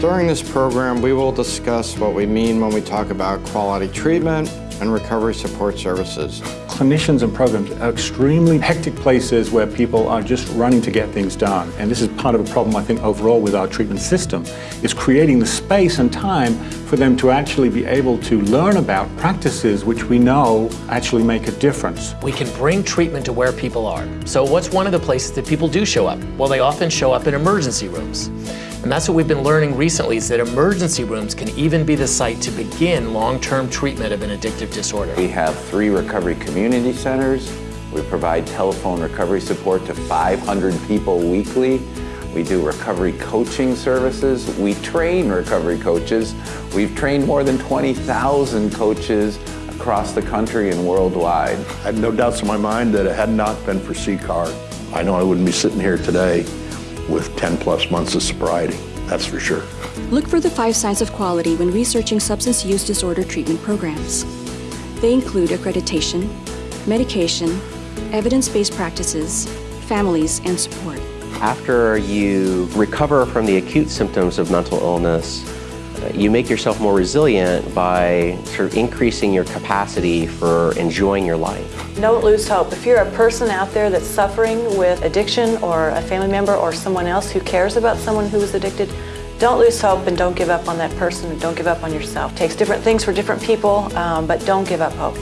During this program, we will discuss what we mean when we talk about quality treatment and recovery support services. Clinicians and programs are extremely hectic places where people are just running to get things done. And this is part of a problem, I think, overall with our treatment system, is creating the space and time for them to actually be able to learn about practices which we know actually make a difference. We can bring treatment to where people are. So what's one of the places that people do show up? Well, they often show up in emergency rooms. And that's what we've been learning recently is that emergency rooms can even be the site to begin long-term treatment of an addictive disorder. We have three recovery community centers. We provide telephone recovery support to 500 people weekly. We do recovery coaching services. We train recovery coaches. We've trained more than 20,000 coaches across the country and worldwide. I had no doubts in my mind that it had not been for CCAR, I know I wouldn't be sitting here today with 10 plus months of sobriety, that's for sure. Look for the five signs of quality when researching substance use disorder treatment programs. They include accreditation, medication, evidence-based practices, families, and support. After you recover from the acute symptoms of mental illness, you make yourself more resilient by sort of increasing your capacity for enjoying your life. Don't lose hope. If you're a person out there that's suffering with addiction or a family member or someone else who cares about someone who is addicted, don't lose hope and don't give up on that person and don't give up on yourself. It takes different things for different people, um, but don't give up hope.